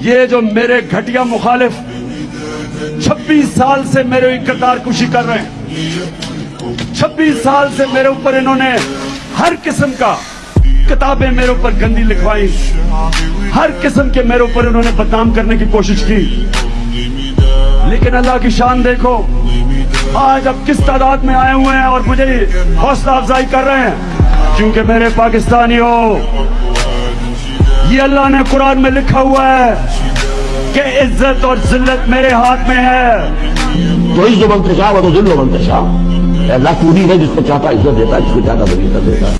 یہ جو میرے گھٹیا مخالف چھبیس سال سے میرے کردار کشی کر رہے ہیں، چھبیس سال سے میرے اوپر انہوں نے ہر قسم کا کتابیں میرے اوپر گندی لکھوائی، ہر قسم کے میرے اوپر انہوں نے بدنام کرنے کی کوشش کی۔ لیکن اللہ کی شان دیکھو، آج اب کس تعداد میں آئے ہوئے ہیں اور مجھے حوصلہ افزائی کر رہے ہیں؟ کیونکہ میرے پاکستانی ہو یہ اللہ نے قرآن میں لکھا ہوا ہے کہ عزت اور ذلت میرے ہاتھ میں ہے۔ تو عزت و منتشا و تو ذل و منتشا اللہ پوری ہے جس کو چاہتا، عزت دیتا ہے، جس کو چاہتا ذلیل دیتا ہے۔